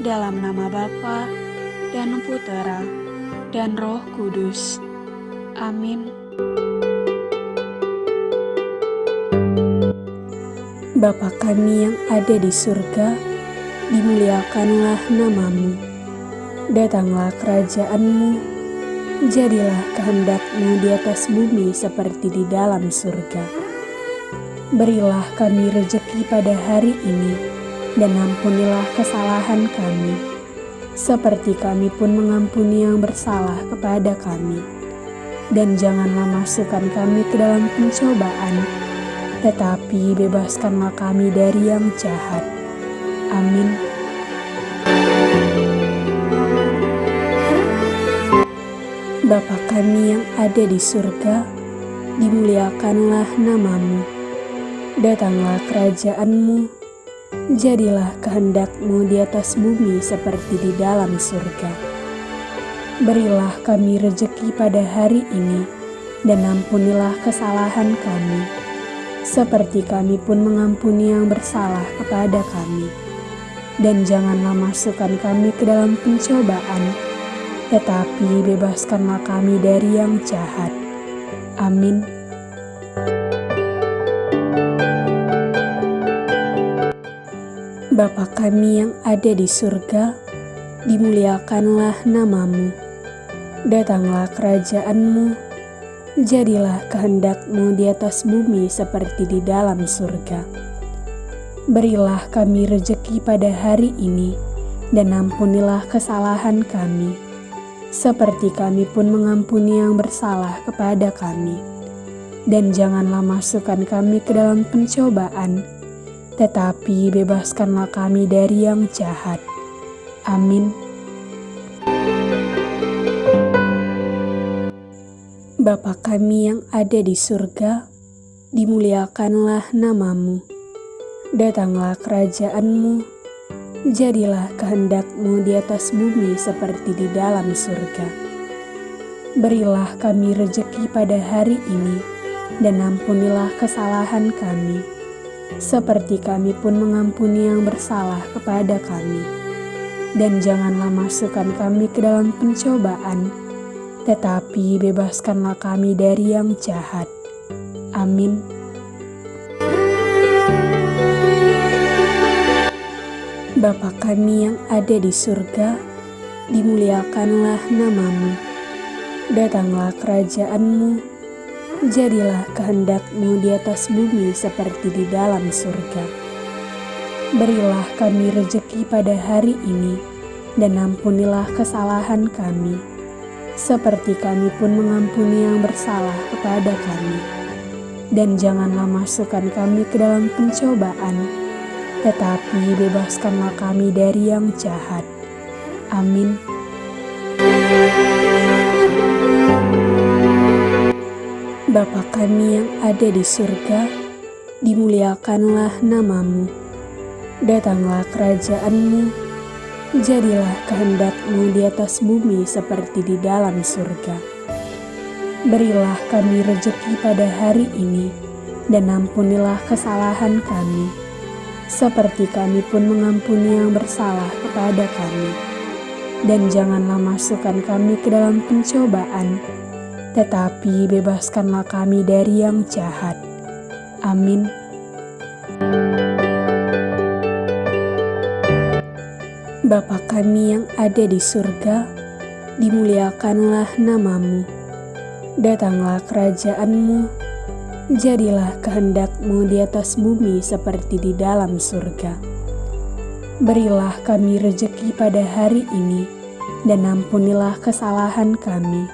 Dalam nama Bapa dan Putera dan Roh Kudus. Amin. Bapa kami yang ada di surga, dimuliakanlah namamu. Datanglah kerajaanmu, jadilah kehendakmu di atas bumi seperti di dalam surga. Berilah kami rejeki pada hari ini, dan ampunilah kesalahan kami, seperti kami pun mengampuni yang bersalah kepada kami. Dan janganlah masukkan kami ke dalam pencobaan, tetapi bebaskanlah kami dari yang jahat. Amin. Bapa kami yang ada di surga, dimuliakanlah namamu. Datanglah kerajaanmu, jadilah kehendakmu di atas bumi seperti di dalam surga. Berilah kami rejeki pada hari ini, dan ampunilah kesalahan kami, seperti kami pun mengampuni yang bersalah kepada kami. Dan janganlah masukkan kami ke dalam pencobaan, tetapi bebaskanlah kami dari yang jahat. Amin. Bapa kami yang ada di surga, dimuliakanlah namamu. Datanglah kerajaanmu, jadilah kehendakmu di atas bumi seperti di dalam surga. Berilah kami rejeki pada hari ini, dan ampunilah kesalahan kami, seperti kami pun mengampuni yang bersalah kepada kami. Dan janganlah masukkan kami ke dalam pencobaan, tetapi bebaskanlah kami dari yang jahat. Amin. Bapa kami yang ada di surga, dimuliakanlah namamu. Datanglah kerajaanmu, jadilah kehendakmu di atas bumi seperti di dalam surga. Berilah kami rejeki pada hari ini, dan ampunilah kesalahan kami, seperti kami pun mengampuni yang bersalah kepada kami. Dan janganlah masukkan kami ke dalam pencobaan, tetapi bebaskanlah kami dari yang jahat. Amin. Bapa kami yang ada di surga, dimuliakanlah namamu. Datanglah kerajaanmu, jadilah kehendakmu di atas bumi seperti di dalam surga. Berilah kami rejeki pada hari ini, dan ampunilah kesalahan kami, seperti kami pun mengampuni yang bersalah kepada kami. Dan janganlah masukkan kami ke dalam pencobaan, tetapi bebaskanlah kami dari yang jahat. Amin. Bapa kami yang ada di surga, dimuliakanlah namamu. Datanglah kerajaanmu, jadilah kehendakmu di atas bumi seperti di dalam surga. Berilah kami rejeki pada hari ini, dan ampunilah kesalahan kami, seperti kami pun mengampuni yang bersalah kepada kami. Dan janganlah masukkan kami ke dalam pencobaan, tetapi bebaskanlah kami dari yang jahat. Amin. Bapa kami yang ada di surga, dimuliakanlah namamu. Datanglah kerajaanmu, jadilah kehendakmu di atas bumi seperti di dalam surga. Berilah kami rejeki pada hari ini, dan ampunilah kesalahan kami,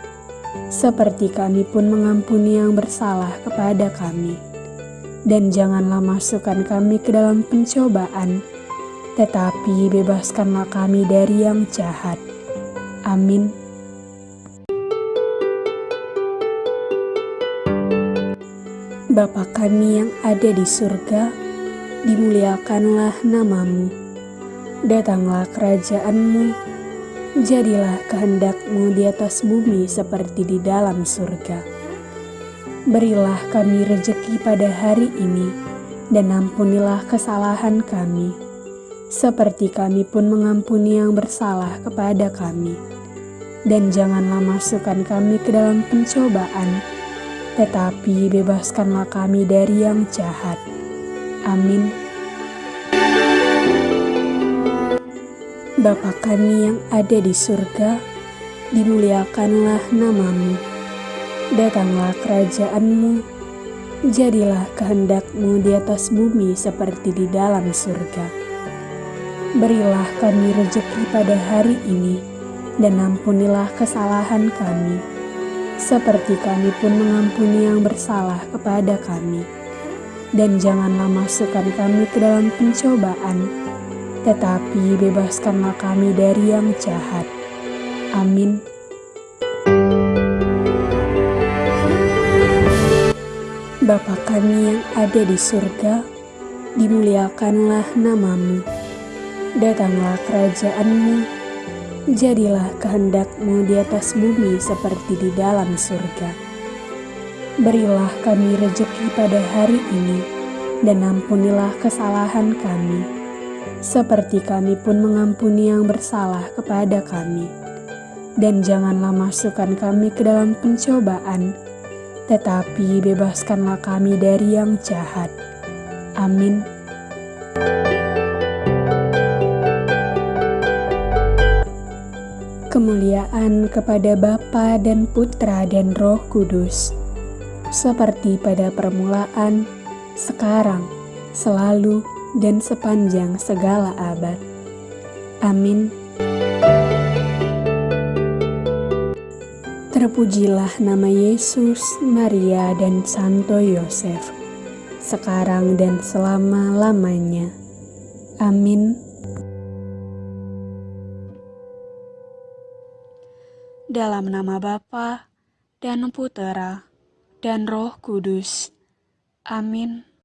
seperti kami pun mengampuni yang bersalah kepada kami. Dan janganlah masukkan kami ke dalam pencobaan, tetapi bebaskanlah kami dari yang jahat. Amin. Bapa kami yang ada di surga, dimuliakanlah namamu. Datanglah kerajaanmu, jadilah kehendakmu di atas bumi seperti di dalam surga. Berilah kami rejeki pada hari ini, dan ampunilah kesalahan kami, seperti kami pun mengampuni yang bersalah kepada kami. Dan janganlah masukkan kami ke dalam pencobaan, tetapi bebaskanlah kami dari yang jahat. Amin. Bapa kami yang ada di surga, dimuliakanlah namamu. Datanglah kerajaanmu, jadilah kehendakmu di atas bumi seperti di dalam surga. Berilah kami rejeki pada hari ini, dan ampunilah kesalahan kami, seperti kami pun mengampuni yang bersalah kepada kami. Dan janganlah masukkan kami ke dalam pencobaan, tetapi bebaskanlah kami dari yang jahat. Amin. Bapa kami yang ada di surga, dimuliakanlah namamu. Datanglah kerajaanmu, jadilah kehendakmu di atas bumi seperti di dalam surga. Berilah kami rejeki pada hari ini, dan ampunilah kesalahan kami, seperti kami pun mengampuni yang bersalah kepada kami. Dan janganlah masukkan kami ke dalam pencobaan, tetapi bebaskanlah kami dari yang jahat. Amin. Kemuliaan kepada Bapa dan Putra dan Roh Kudus, seperti pada permulaan, sekarang, selalu, dan sepanjang segala abad. Amin. Terpujilah nama Yesus, Maria, dan Santo Yosef, sekarang dan selama-lamanya. Amin. Dalam nama Bapa dan Putera dan Roh Kudus. Amin.